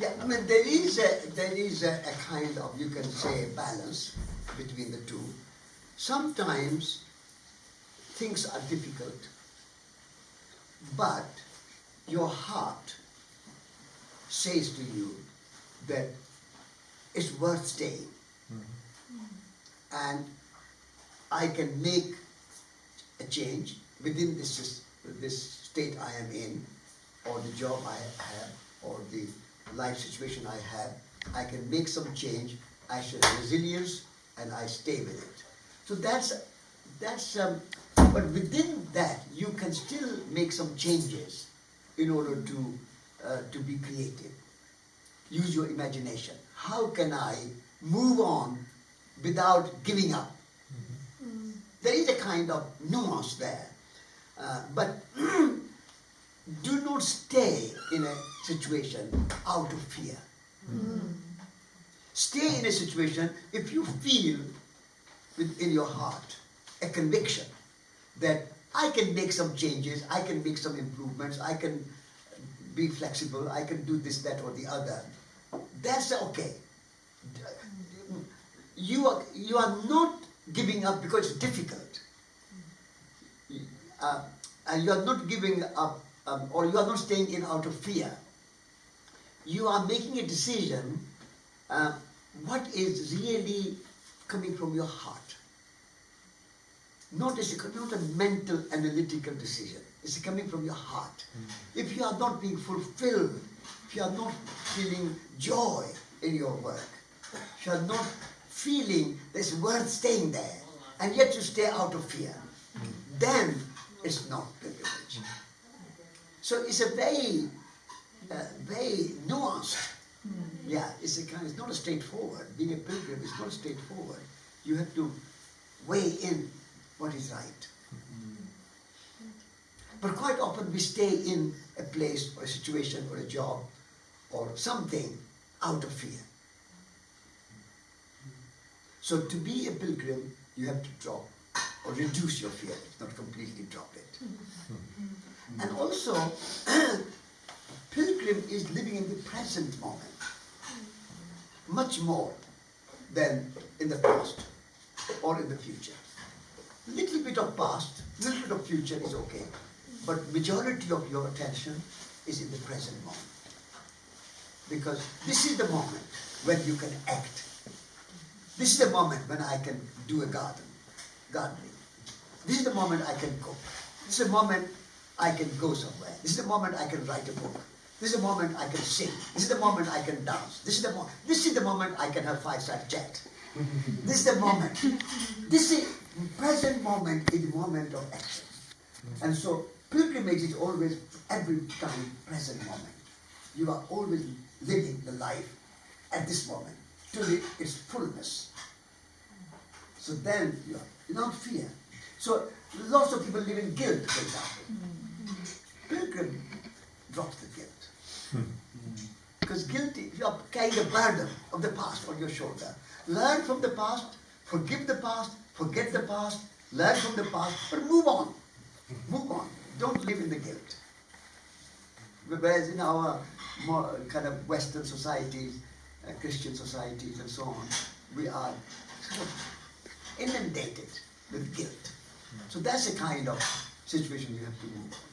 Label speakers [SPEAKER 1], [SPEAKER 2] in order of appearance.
[SPEAKER 1] Yeah, I mean there is a there is a, a kind of you can say balance between the two. Sometimes things are difficult, but your heart says to you that it's worth staying. And I can make a change within this, this state I am in, or the job I have, or the life situation I have. I can make some change. I show resilience, and I stay with it. So that's that's. Um, but within that, you can still make some changes in order to uh, to be creative. Use your imagination. How can I move on without giving up? There is a kind of nuance there. Uh, but stay in a situation out of fear. Stay in a situation if you feel within your heart a conviction that I can make some changes, I can make some improvements, I can be flexible, I can do this, that, or the other. That's okay. You are, you are not giving up because it's difficult. Uh, and you are not giving up, um, or you are not staying in out of fear. You are making a decision uh, what is really coming from your heart. Not, a, not a mental, analytical decision. It's coming from your heart. Mm. If you are not being fulfilled, if you are not feeling joy in your work, if you are not feeling it's worth staying there, and yet you stay out of fear, then it's not. So it's a very, uh, very nuanced. Yeah, it's a kind. It's not a straightforward. Being a pilgrim is not straightforward. You have to weigh in what is right. But quite often we stay in a place or a situation or a job or something out of fear. So to be a pilgrim, you have to drop or reduce your fear, not completely drop it. Hmm. and also, pilgrim is living in the present moment, much more than in the past or in the future. A little bit of past, little bit of future is okay, but majority of your attention is in the present moment. Because this is the moment when you can act this is the moment when I can do a garden, gardening. This is the moment I can cook. This is the moment I can go somewhere. This is the moment I can write a book. This is the moment I can sing. This is the moment I can dance. This is the moment. This is the moment I can have five-star jet. this is the moment. This is present moment is the moment of action. And so pilgrimage is always every time present moment. You are always living the life at this moment to its fullness. So then you are without fear. So lots of people live in guilt, for example. Pilgrim drops the guilt. Because guilty, you are carrying the burden of the past on your shoulder. Learn from the past, forgive the past, forget the past, learn from the past, but move on. Move on. Don't live in the guilt. Whereas in our more kind of Western societies, uh, Christian societies and so on, we are sort of inundated with guilt. So that's the kind of situation you have to move on.